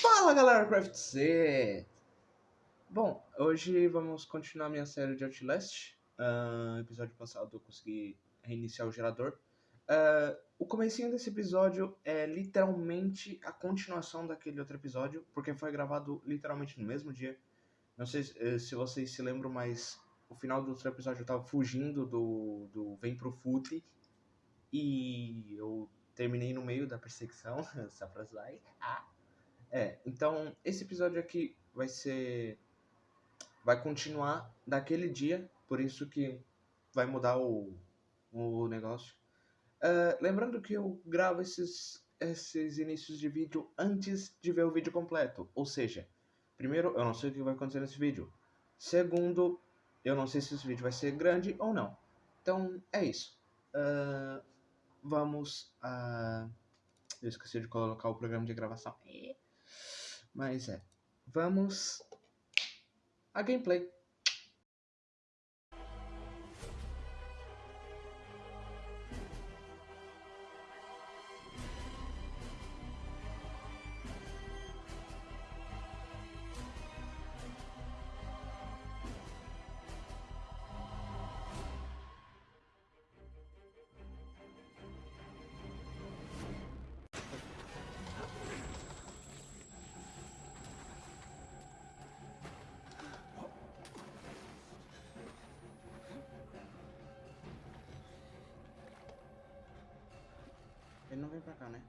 Fala galera, Craft C! Bom, hoje vamos continuar minha série de Outlast. Ah, episódio passado eu consegui reiniciar o gerador. Ah, o comecinho desse episódio é literalmente a continuação daquele outro episódio, porque foi gravado literalmente no mesmo dia. Não sei se, eh, se vocês se lembram, mas o final do outro episódio eu tava fugindo do, do Vem Pro Fute e eu terminei no meio da perseguição, Safrazai. Ah. É, então esse episódio aqui vai ser. Vai continuar daquele dia, por isso que vai mudar o, o negócio. Ah, lembrando que eu gravo esses, esses inícios de vídeo antes de ver o vídeo completo. Ou seja, primeiro, eu não sei o que vai acontecer nesse vídeo. Segundo, eu não sei se esse vídeo vai ser grande ou não. Então, é isso. Ah, vamos a. Eu esqueci de colocar o programa de gravação. Mas é. Vamos. A gameplay. Não vem pra cá, né?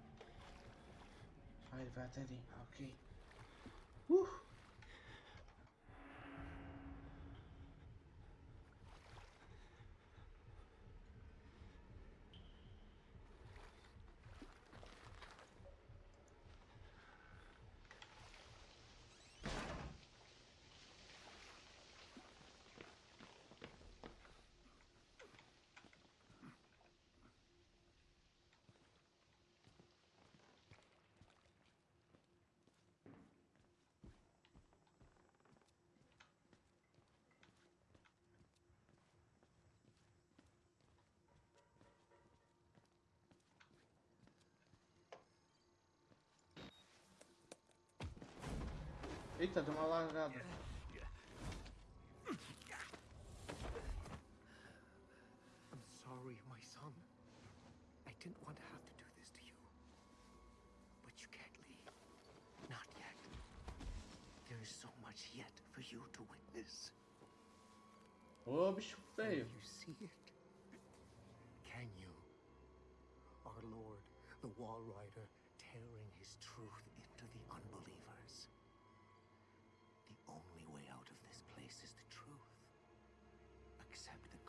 Ele vai até ali. Ok. Uh! Eita, deu uma largada. I'm sorry, my son. I didn't want to have to do this to you. But you can't leave. Not yet. There is so much yet for you to witness. Ô, bicho Can you see it? Can you? Our Lord, the Wall Rider, tearing his truth into the unbelievers. This is the truth. Accept the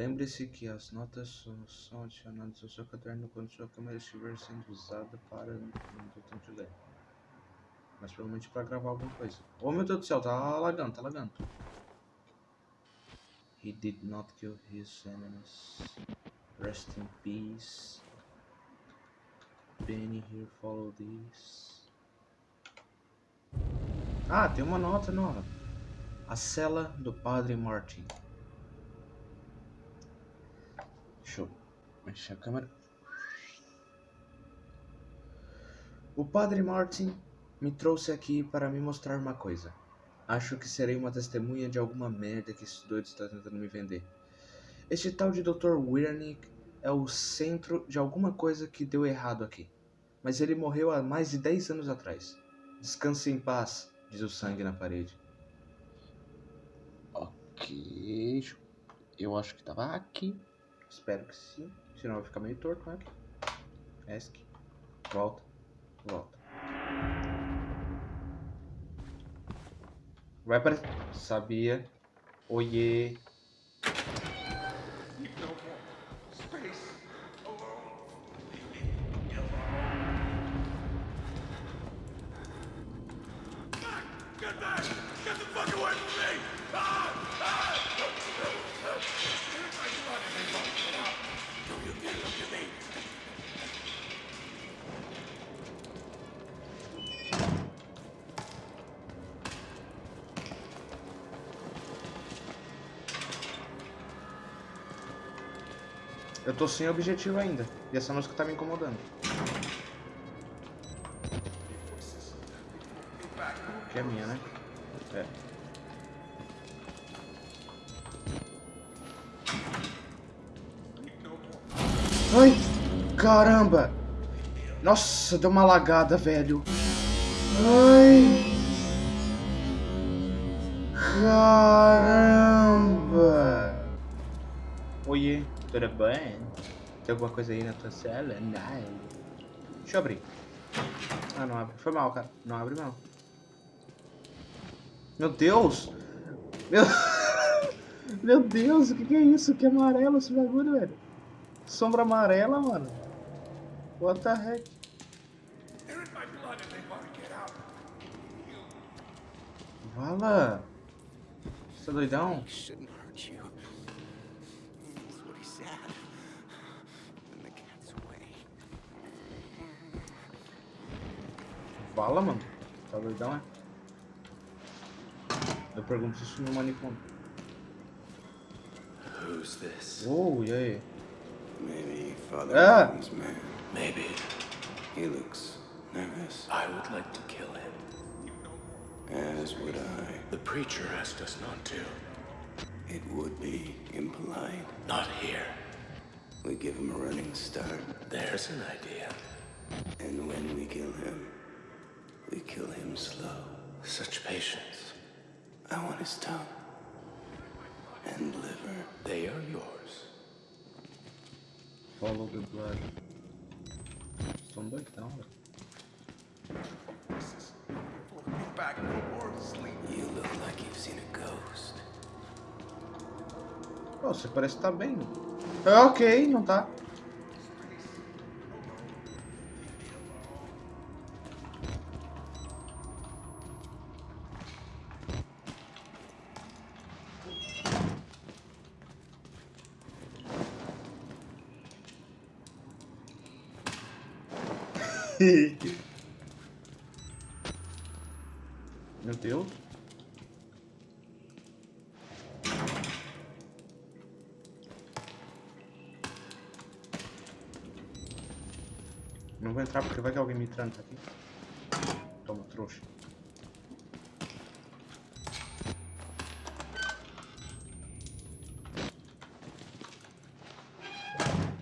Lembre-se que as notas são adicionadas ao seu caderno quando sua câmera estiver sendo usada para de ler. Mas provavelmente para gravar alguma coisa. Oh meu Deus do céu, tá alagando, tá alagando. He did not kill his enemies. Rest in peace. Benny here follow this. Ah, tem uma nota nova. A cela do Padre Martin. Deixa eu mexer a câmera. O Padre Martin me trouxe aqui para me mostrar uma coisa. Acho que serei uma testemunha de alguma merda que esse doido está tentando me vender. Este tal de Dr. Wernick é o centro de alguma coisa que deu errado aqui. Mas ele morreu há mais de 10 anos atrás. Descanse em paz, diz o sangue na parede. Ok. Eu acho que tava aqui. Espero que sim. Senão vai ficar meio torto, né? Esc. Volta. Volta. Vai aparecer. Sabia. Oiê. Eu tô sem objetivo ainda. E essa música tá me incomodando. Que é minha, né? É. Ai! Caramba! Nossa, deu uma lagada, velho. Ai! Caramba! Tudo bem? Tem alguma coisa aí na tua cela? Não. Deixa eu abrir. Ah, não abre. Foi mal, cara. Não abre, não. Meu Deus! Meu... Meu Deus, o que, é isso? Que amarelo esse bagulho, velho? Sombra amarela, mano. What the heck? Vala! Você tá doidão? Vala, mano. Tá doidão, é? Eu pergunto isso no manicômio. Who's this? Oh, e aí? Maybe Father Ah. Martin's man. Maybe. He looks nervous, I would like to kill him. as would I. The preacher asked us not to. It would be impolite. Not here. We give him a running start, There's an idea. and when we kill him, we kill him slow. Such patience. I want his tongue and liver. They are yours. Follow the blood. São doidão, velho. You look like you've seen a ghost. Pô, você parece que tá bem. É ok, não tá. Meu Deus. Não vou entrar porque vai que alguém me tranca aqui. Toma, trouxa.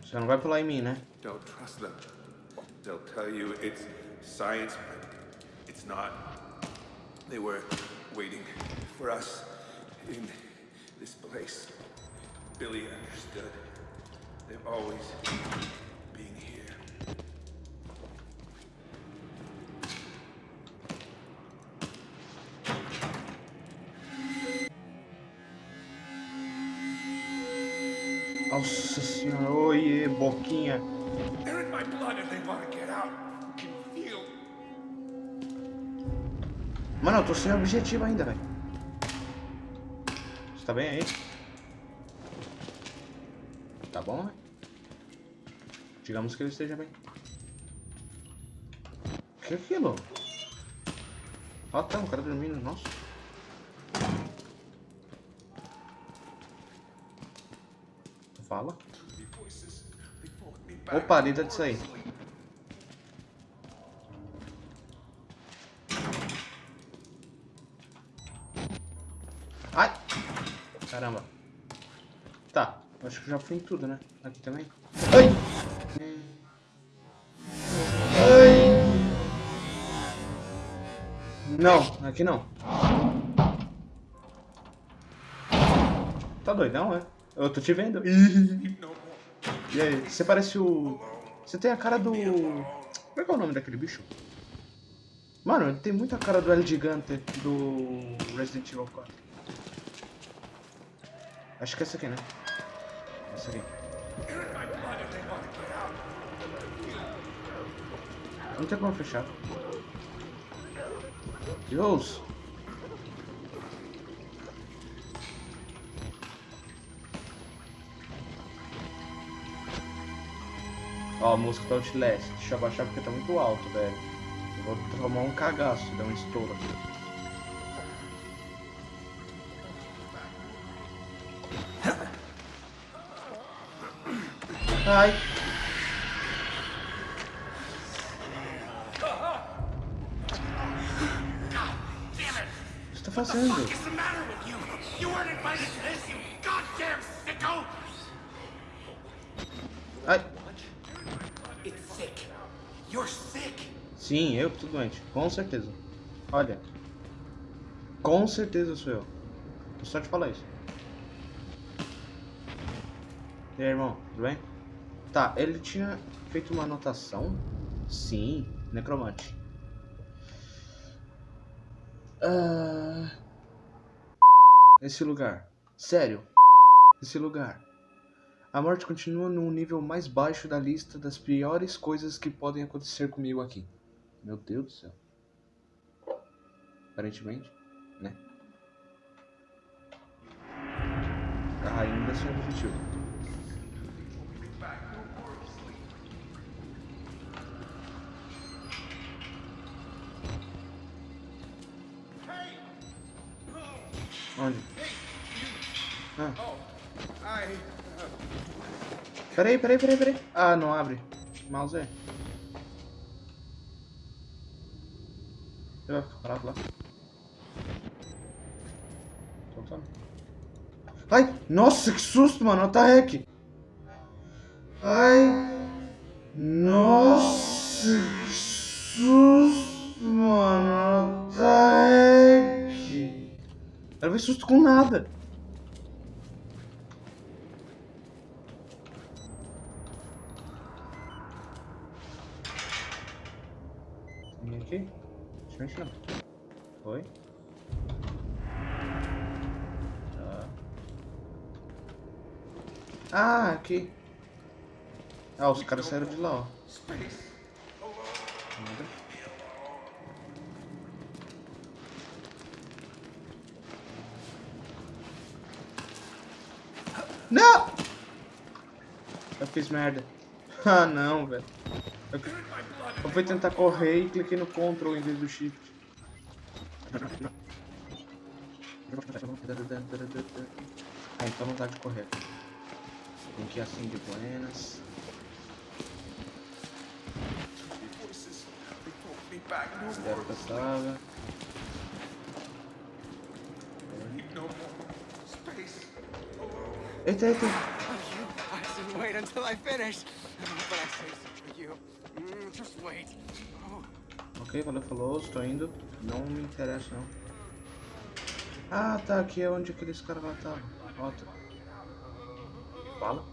Você não vai pular em mim, né? Don't trust. They'll tell you it's science, but it's not. They were waiting for us in this place. Billy understood. They've always been here. Nossa senhora, oiê, boquinha. My blood and they want to get out. You can feel. Mano, eu tô sem objetivo ainda, velho. Você tá bem aí? Tá bom, né? Digamos que ele esteja bem. O que é aquilo? Ah tá, o cara dormindo, nossa. Fala. Opa, deita disso aí. Ai! Caramba. Tá, acho que já fui em tudo, né? Aqui também. Ai! Ai! Não, aqui não. Tá doidão, é? Eu tô te vendo. E aí, você parece o. Você tem a cara do. Como é que é o nome daquele bicho? Mano, ele tem muita cara do El Gigante do Resident Evil 4. Acho que é essa aqui, né? Essa aqui. Não tem como fechar. Deus! Ó, a música do Outlast. Deixa eu abaixar porque tá muito alto, velho. Eu vou tomar um cagaço, dar um estouro aqui. Ai. O que você tá fazendo? Sim, eu que tô doente. Com certeza. Olha. Com certeza sou eu. Vou só te falar isso. E aí, irmão? Tudo bem? Tá, ele tinha feito uma anotação. Sim, necromante. Ah... Esse lugar. Sério. Esse lugar. A morte continua num nível mais baixo da lista das piores coisas que podem acontecer comigo aqui. Meu Deus do céu. Aparentemente, né? Ainda sem objetivo. Onde? Ah. Peraí, peraí, peraí, peraí. Ah, não abre. Mouse é. Você vai ficar parado lá. Soltando. Ai! Nossa, que susto, mano. The heck? Ai! Nossa, que susto, mano. The heck? Eu levei susto com nada. Vem aqui. Não. Foi. Tá. Ah, aqui. Ah, os caras saíram de lá, ó. Nada. Não! Eu fiz merda. Ah, não, velho. Eu fui tentar correr e cliquei no Ctrl em vez do Shift. Ah, então não dá de correr. Tem que ir assim de buenas. No more space. Eita, eita. Wait until I finished. But I say so for you. Ok, valeu, falou, estou indo. Não me interessa, não. Ah, tá, aqui é onde aqueles caras lá estavam. Ó. Fala.